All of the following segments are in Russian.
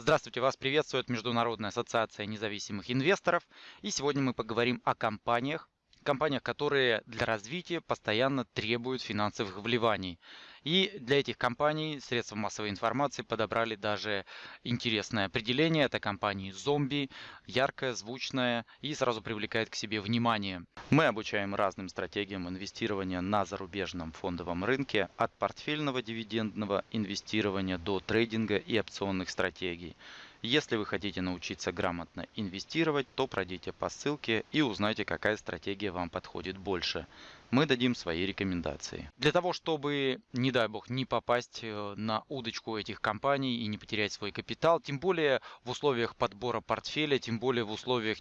Здравствуйте, вас приветствует Международная ассоциация независимых инвесторов. И сегодня мы поговорим о компаниях, компаниях, которые для развития постоянно требуют финансовых вливаний. И для этих компаний средства массовой информации подобрали даже интересное определение. Это компании зомби, яркое, звучное и сразу привлекает к себе внимание. Мы обучаем разным стратегиям инвестирования на зарубежном фондовом рынке от портфельного дивидендного инвестирования до трейдинга и опционных стратегий. Если вы хотите научиться грамотно инвестировать, то пройдите по ссылке и узнайте, какая стратегия вам подходит больше. Мы дадим свои рекомендации. Для того, чтобы, не дай бог, не попасть э, на удочку этих компаний и не потерять свой капитал, тем более в условиях подбора портфеля, тем более в условиях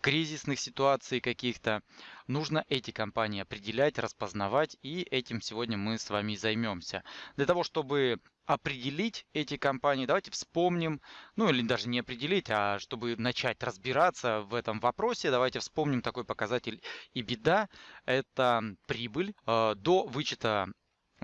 кризисных ситуаций каких-то, нужно эти компании определять, распознавать, и этим сегодня мы с вами займемся. Для того, чтобы определить эти компании, давайте вспомним, ну или даже не определить, а чтобы начать разбираться в этом вопросе, давайте вспомним такой показатель и беда. Это прибыль э, до вычета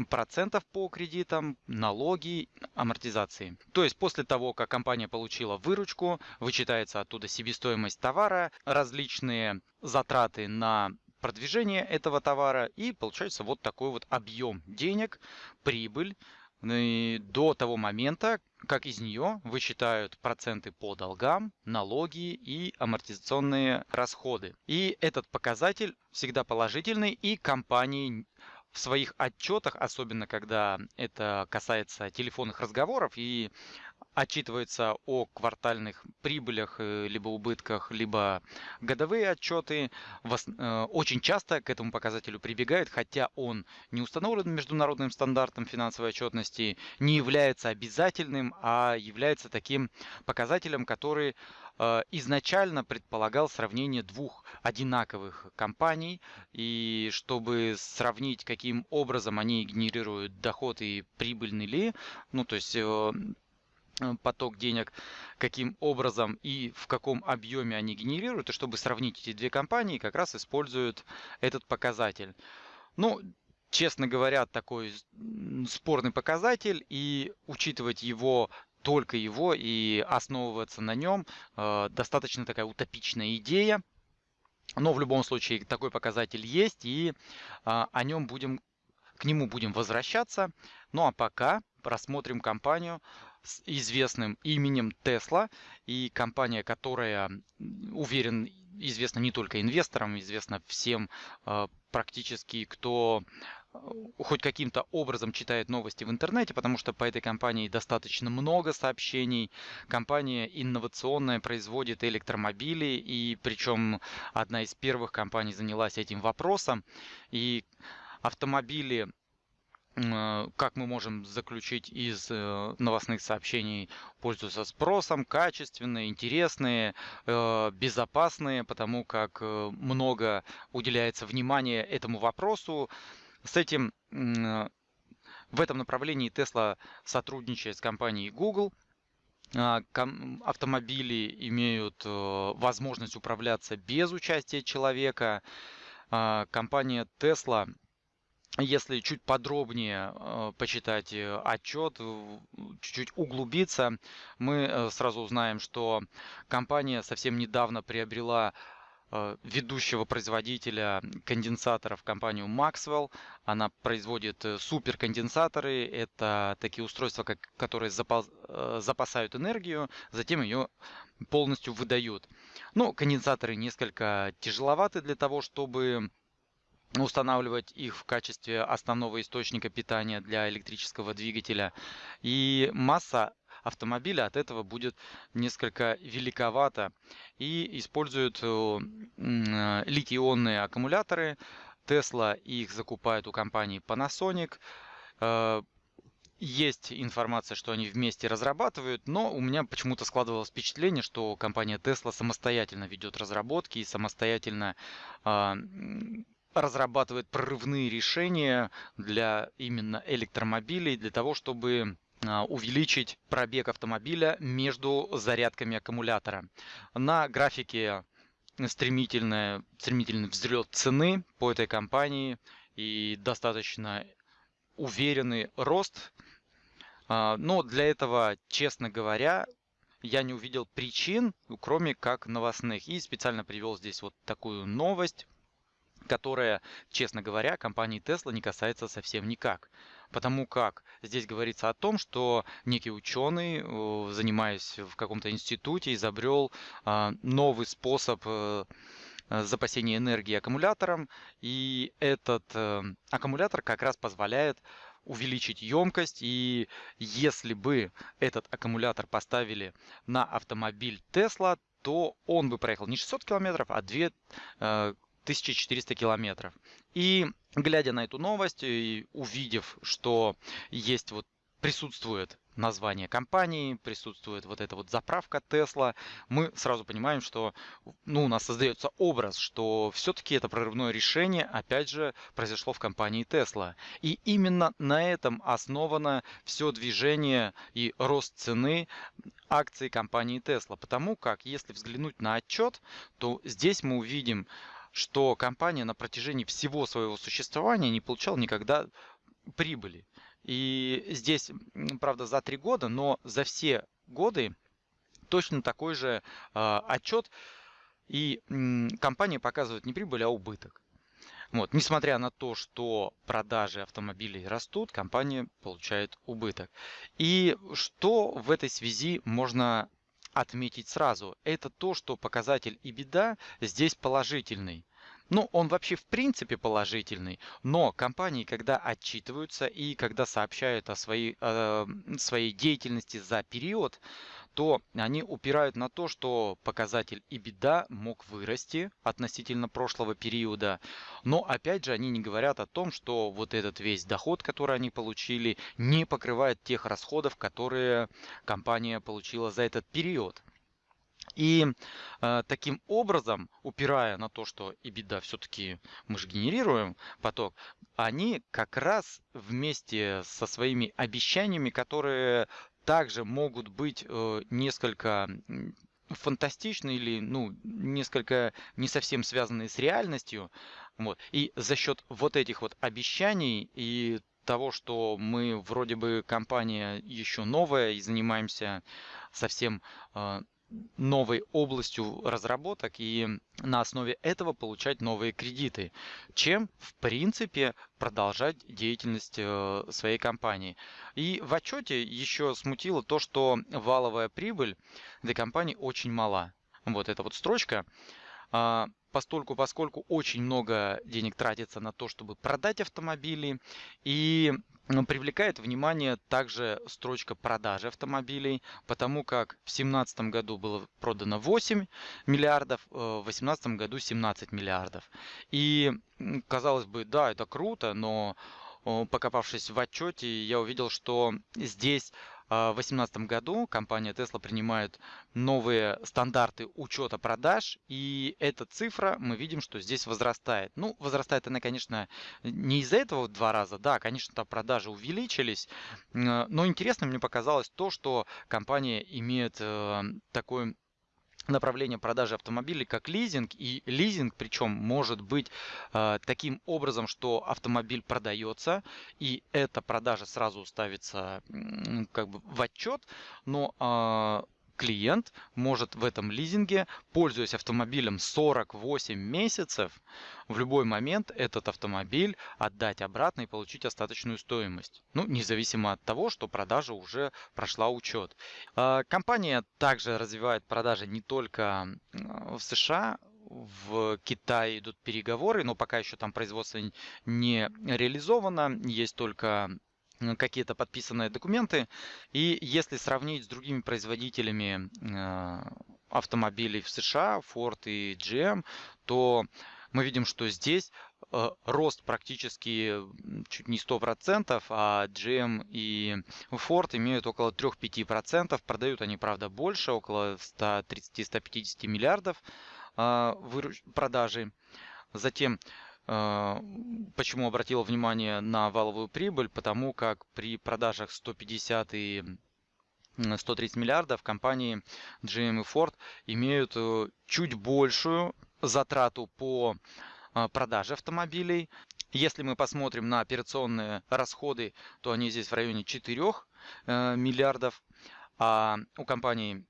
процентов по кредитам, налоги, амортизации. То есть после того, как компания получила выручку, вычитается оттуда себестоимость товара, различные затраты на продвижение этого товара и получается вот такой вот объем денег, прибыль, ну до того момента, как из нее высчитают проценты по долгам, налоги и амортизационные расходы. И этот показатель всегда положительный, и компании в своих отчетах, особенно когда это касается телефонных разговоров и отчитывается о квартальных прибылях, э, либо убытках, либо годовые отчеты. Э, очень часто к этому показателю прибегают, хотя он не установлен международным стандартом финансовой отчетности, не является обязательным, а является таким показателем, который э, изначально предполагал сравнение двух одинаковых компаний, и чтобы сравнить, каким образом они генерируют доход и прибыльны ли, ну то есть поток денег, каким образом и в каком объеме они генерируют, и чтобы сравнить эти две компании, как раз используют этот показатель. Ну, честно говоря, такой спорный показатель, и учитывать его только его и основываться на нем э, достаточно такая утопичная идея. Но в любом случае такой показатель есть, и э, о нем будем, к нему будем возвращаться. Ну а пока рассмотрим компанию с известным именем Tesla и компания, которая, уверен, известна не только инвесторам, известна всем э, практически, кто э, хоть каким-то образом читает новости в интернете, потому что по этой компании достаточно много сообщений. Компания инновационная, производит электромобили, и причем одна из первых компаний занялась этим вопросом. И автомобили как мы можем заключить из э, новостных сообщений, пользуются спросом, качественные, интересные, э, безопасные, потому как много уделяется внимания этому вопросу. С этим в этом направлении Tesla сотрудничает с компанией Google. Автомобили имеют возможность управляться без участия человека. Компания Tesla если чуть подробнее э, почитать э, отчет, чуть-чуть углубиться, мы э, сразу узнаем, что компания совсем недавно приобрела ведущего производителя конденсаторов компанию Maxwell. Она производит суперконденсаторы. Это такие устройства, которые запасают энергию, затем ее полностью выдают. Ну, конденсаторы несколько тяжеловаты для того, чтобы устанавливать их в качестве основного источника питания для электрического двигателя. И масса автомобиля от этого будет несколько великовата. И используют э, литий-ионные аккумуляторы. Tesla их закупает у компании Panasonic. Э, есть информация, что они вместе разрабатывают, но у меня почему-то складывалось впечатление, что компания Tesla самостоятельно ведет разработки и самостоятельно э, разрабатывает прорывные решения для именно электромобилей, для того, чтобы а, увеличить пробег автомобиля между зарядками аккумулятора. На графике стремительный, стремительный взлет цены по этой компании и достаточно уверенный рост. А, но для этого, честно говоря, я не увидел причин, кроме как новостных. И специально привел здесь вот такую новость, которая, честно говоря, компании Tesla не касается совсем никак. Потому как здесь говорится о том, что некий ученый, э, занимаясь в каком-то институте, изобрел а, новый способ э, запасения энергии аккумулятором. И этот э, аккумулятор как раз позволяет увеличить емкость. И если бы этот аккумулятор поставили на автомобиль Tesla, то он бы проехал не 600 километров, а 2 1400 километров. И глядя на эту новость и увидев, что есть вот присутствует название компании, присутствует вот эта вот заправка Tesla, мы сразу понимаем, что ну, у нас создается образ, что все-таки это прорывное решение, опять же, произошло в компании Tesla. И именно на этом основано все движение и рост цены акций компании Tesla. Потому как, если взглянуть на отчет, то здесь мы увидим что компания на протяжении всего своего существования не получала никогда прибыли. И здесь, правда, за три года, но за все годы точно такой же э, отчет. И э, компания показывает не прибыль, а убыток. Вот. Несмотря на то, что продажи автомобилей растут, компания получает убыток. И что в этой связи можно отметить сразу, это то, что показатель и беда здесь положительный. Ну, он вообще в принципе положительный, но компании, когда отчитываются и когда сообщают о своей, э, своей деятельности за период, то они упирают на то, что показатель беда мог вырасти относительно прошлого периода. Но опять же они не говорят о том, что вот этот весь доход, который они получили, не покрывает тех расходов, которые компания получила за этот период. И э, таким образом, упирая на то, что и беда все-таки мы же генерируем поток, они как раз вместе со своими обещаниями, которые также могут быть э, несколько фантастичны или ну несколько не совсем связанные с реальностью. Вот. И за счет вот этих вот обещаний и того, что мы вроде бы компания еще новая и занимаемся совсем э, новой областью разработок и на основе этого получать новые кредиты, чем в принципе продолжать деятельность э, своей компании. И в отчете еще смутило то, что валовая прибыль для компании очень мала. Вот эта вот строчка а, постольку, поскольку очень много денег тратится на то, чтобы продать автомобили, и привлекает внимание также строчка продажи автомобилей, потому как в 2017 году было продано 8 миллиардов, э, в 2018 году 17 миллиардов. И казалось бы, да, это круто, но покопавшись в отчете, я увидел, что здесь в 2018 году компания Tesla принимает новые стандарты учета продаж, и эта цифра, мы видим, что здесь возрастает. Ну, возрастает она, конечно, не из-за этого в два раза, да, конечно, там продажи увеличились, но интересно мне показалось то, что компания имеет э, такой направление продажи автомобилей как лизинг. И лизинг причем может быть э, таким образом, что автомобиль продается, и эта продажа сразу ставится как бы в отчет, но э, клиент может в этом лизинге, пользуясь автомобилем 48 месяцев, в любой момент этот автомобиль отдать обратно и получить остаточную стоимость. Ну, независимо от того, что продажа уже прошла учет. А, компания также развивает продажи не только в США, в Китае идут переговоры, но пока еще там производство не реализовано. Есть только какие-то подписанные документы. И если сравнить с другими производителями э, автомобилей в США, Ford и GM, то мы видим, что здесь э, рост практически чуть не 100%, а GM и Ford имеют около 3-5%. Продают они, правда, больше, около 130-150 миллиардов э, продажи. Затем почему обратил внимание на валовую прибыль? Потому как при продажах 150 и 130 миллиардов компании GM и Ford имеют э, чуть большую затрату по а, продаже автомобилей. Если мы посмотрим на операционные расходы, то они здесь в районе 4 э, миллиардов. А у компании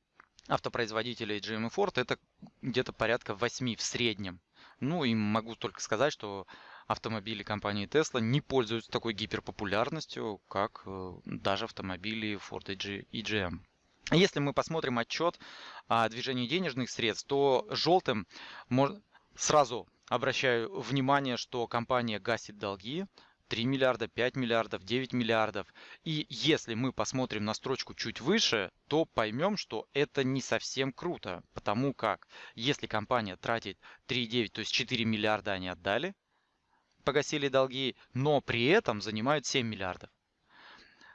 автопроизводителей GM и Ford это где-то порядка 8 в среднем. Ну и могу только сказать, что автомобили компании Tesla не пользуются такой гиперпопулярностью, как э, даже автомобили Ford и GM. Если мы посмотрим отчет о движении денежных средств, то желтым сразу обращаю внимание, что компания гасит долги, 3 миллиарда, 5 миллиардов, 9 миллиардов. И если мы посмотрим на строчку чуть выше, то поймем, что это не совсем круто. Потому как если компания тратит 3,9, то есть 4 миллиарда они отдали, погасили долги, но при этом занимают 7 миллиардов.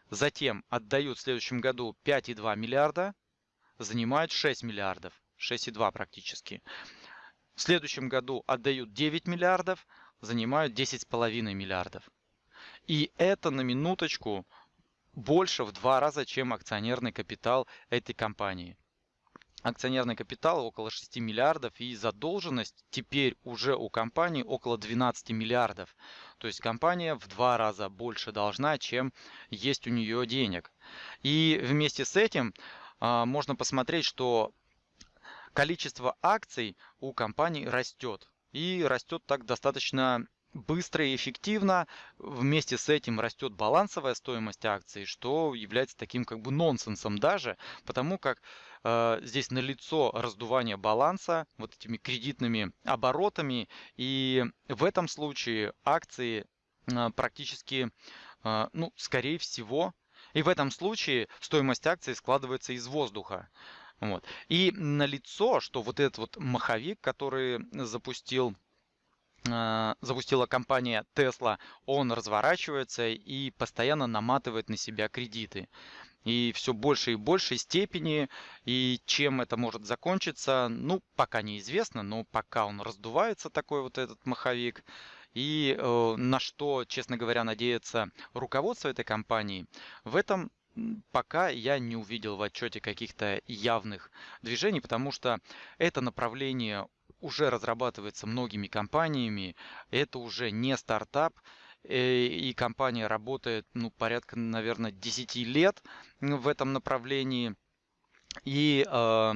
Затем отдают в следующем году 5,2 миллиарда, занимают 6 миллиардов, 6,2 практически. В следующем году отдают 9 миллиардов, занимают 10,5 миллиардов. И это на минуточку больше в два раза, чем акционерный капитал этой компании. Акционерный капитал около 6 миллиардов и задолженность теперь уже у компании около 12 миллиардов. То есть компания в два раза больше должна, чем есть у нее денег. И вместе с этим а, можно посмотреть, что количество акций у компании растет. И растет так достаточно быстро и эффективно. Вместе с этим растет балансовая стоимость акций, что является таким как бы нонсенсом даже, потому как э, здесь налицо раздувание баланса вот этими кредитными оборотами, и в этом случае акции э, практически, э, ну, скорее всего, и в этом случае стоимость акций складывается из воздуха. Вот. И налицо, что вот этот вот маховик, который запустил запустила компания Tesla, он разворачивается и постоянно наматывает на себя кредиты. И все больше и большей степени. И чем это может закончиться, ну, пока неизвестно, но пока он раздувается, такой вот этот маховик. И э, на что, честно говоря, надеется руководство этой компании, в этом пока я не увидел в отчете каких-то явных движений, потому что это направление уже разрабатывается многими компаниями. Это уже не стартап, э, и компания работает ну, порядка, наверное, 10 лет в этом направлении. И э,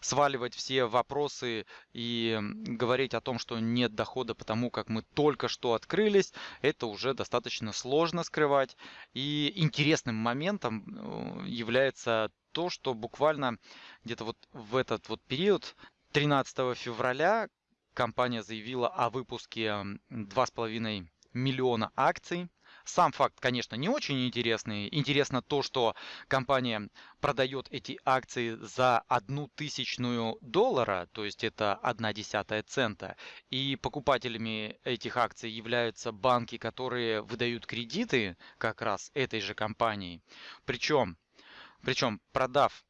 сваливать все вопросы и говорить о том, что нет дохода, потому как мы только что открылись, это уже достаточно сложно скрывать. И интересным моментом э, является то, что буквально где-то вот в этот вот период 13 февраля компания заявила о выпуске 2,5 миллиона акций. Сам факт, конечно, не очень интересный. Интересно то, что компания продает эти акции за одну тысячную доллара, то есть это одна десятая цента. И покупателями этих акций являются банки, которые выдают кредиты как раз этой же компании. Причем, причем продав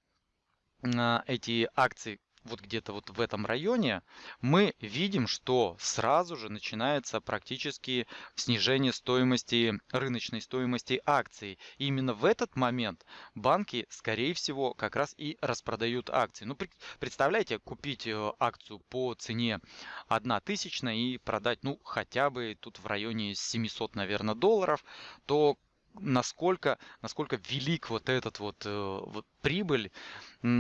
эти акции вот где-то вот в этом районе, мы видим, что сразу же начинается практически снижение стоимости, рыночной стоимости акций. И именно в этот момент банки, скорее всего, как раз и распродают акции. Ну, представляете, купить э, акцию по цене 1 тысячная и продать, ну, хотя бы тут в районе 700, наверное, долларов, то насколько, насколько велик вот этот вот, э, вот прибыль.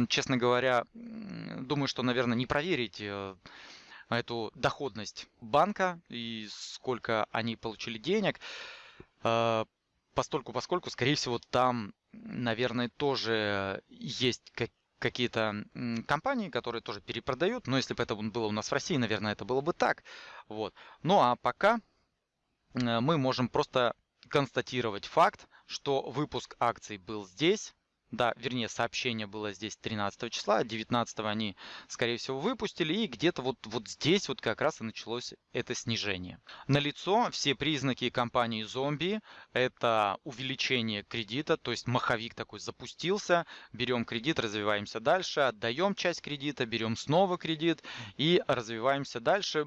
Честно говоря, думаю, что, наверное, не проверить э, эту доходность банка и сколько они получили денег. Э, постольку, поскольку, скорее всего, там, наверное, тоже есть как какие-то компании, которые тоже перепродают. Но если бы это было у нас в России, наверное, это было бы так. Вот. Ну а пока мы можем просто констатировать факт, что выпуск акций был здесь. Да, вернее, сообщение было здесь 13 числа, 19 они, скорее всего, выпустили, и где-то вот, вот здесь вот как раз и началось это снижение. Налицо все признаки компании зомби, это увеличение кредита, то есть маховик такой запустился, берем кредит, развиваемся дальше, отдаем часть кредита, берем снова кредит и развиваемся дальше.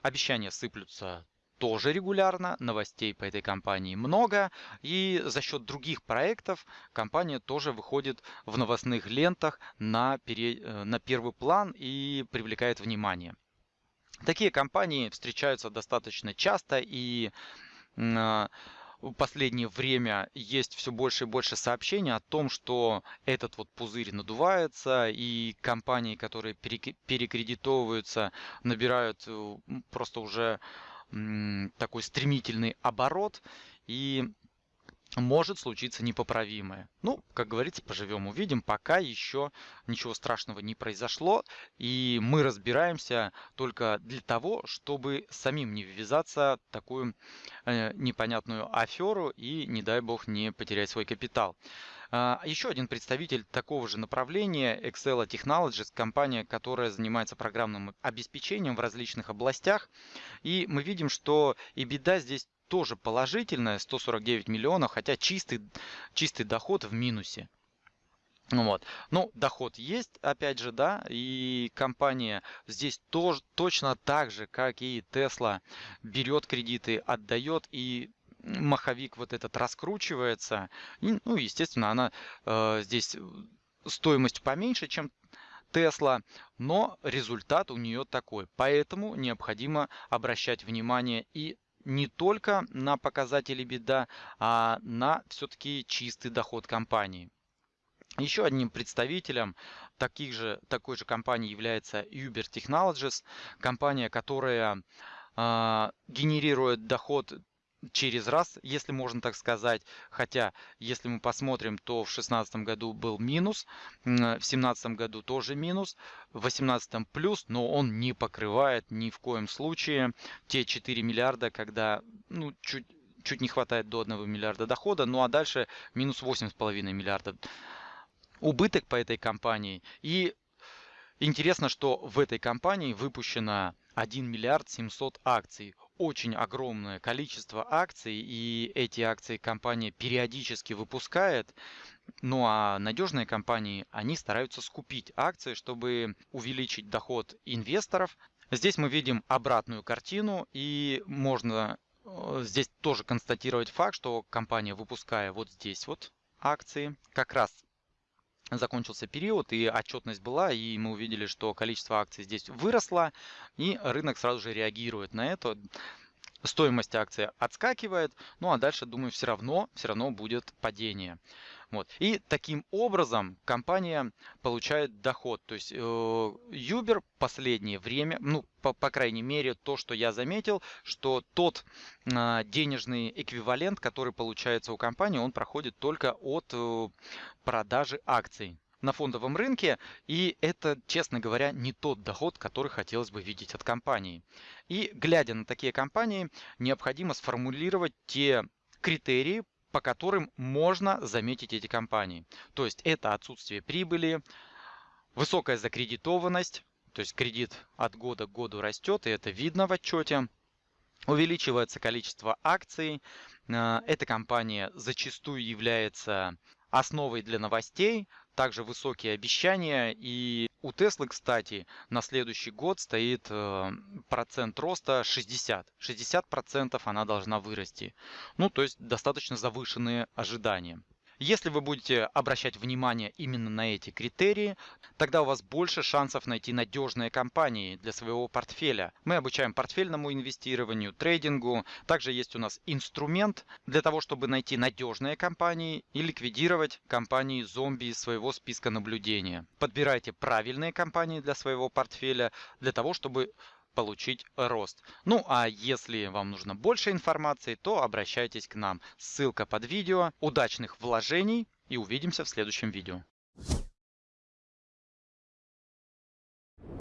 Обещания сыплются тоже регулярно, новостей по этой компании много, и за счет других проектов компания тоже выходит в новостных лентах на, пере... Э, на первый план и привлекает внимание. Такие компании встречаются достаточно часто и э, в последнее время есть все больше и больше сообщений о том, что этот вот пузырь надувается, и компании, которые перекредитовываются, набирают э, просто уже такой стремительный оборот. И может случиться непоправимое. Ну, как говорится, поживем, увидим. Пока еще ничего страшного не произошло. И мы разбираемся только для того, чтобы самим не ввязаться в такую э, непонятную аферу и, не дай бог, не потерять свой капитал. А, еще один представитель такого же направления, Excel Technologies, компания, которая занимается программным обеспечением в различных областях. И мы видим, что и беда здесь тоже положительная, 149 миллионов, хотя чистый, чистый доход в минусе. Ну вот. Ну, доход есть, опять же, да, и компания здесь тоже точно так же, как и Tesla, берет кредиты, отдает, и маховик вот этот раскручивается. И, ну, естественно, она э, здесь стоимость поменьше, чем Tesla, но результат у нее такой. Поэтому необходимо обращать внимание и не только на показатели беда, а на все-таки чистый доход компании. Еще одним представителем таких же, такой же компании является Uber Technologies, компания, которая э, генерирует доход через раз, если можно так сказать. Хотя, если мы посмотрим, то в 2016 году был минус, в 2017 году тоже минус, в 2018 плюс, но он не покрывает ни в коем случае те 4 миллиарда, когда ну, чуть, чуть не хватает до 1 миллиарда дохода, ну а дальше минус 8,5 миллиарда убыток по этой компании. И интересно, что в этой компании выпущено 1 миллиард 700 акций очень огромное количество акций, и эти акции компания периодически выпускает. Ну а надежные компании, они стараются скупить акции, чтобы увеличить доход инвесторов. Здесь мы видим обратную картину, и можно э, здесь тоже констатировать факт, что компания, выпуская вот здесь вот акции, как раз закончился период и отчетность была, и мы увидели, что количество акций здесь выросло, и рынок сразу же реагирует на это. Стоимость акции отскакивает, ну а дальше, думаю, все равно, все равно будет падение. Вот. И таким образом компания получает доход. То есть э, Uber последнее время, ну, по, по крайней мере, то, что я заметил, что тот э, денежный эквивалент, который получается у компании, он проходит только от э, продажи акций на фондовом рынке, и это, честно говоря, не тот доход, который хотелось бы видеть от компании. И глядя на такие компании, необходимо сформулировать те критерии, по которым можно заметить эти компании. То есть это отсутствие прибыли, высокая закредитованность, то есть кредит от года к году растет, и это видно в отчете. Увеличивается количество акций. Э, эта компания зачастую является основой для новостей, также высокие обещания. И у Теслы, кстати, на следующий год стоит э, процент роста 60. 60% она должна вырасти. Ну, то есть достаточно завышенные ожидания. Если вы будете обращать внимание именно на эти критерии, тогда у вас больше шансов найти надежные компании для своего портфеля. Мы обучаем портфельному инвестированию, трейдингу. Также есть у нас инструмент для того, чтобы найти надежные компании и ликвидировать компании зомби из своего списка наблюдения. Подбирайте правильные компании для своего портфеля для того, чтобы получить рост. Ну а если вам нужно больше информации, то обращайтесь к нам. Ссылка под видео. Удачных вложений и увидимся в следующем видео.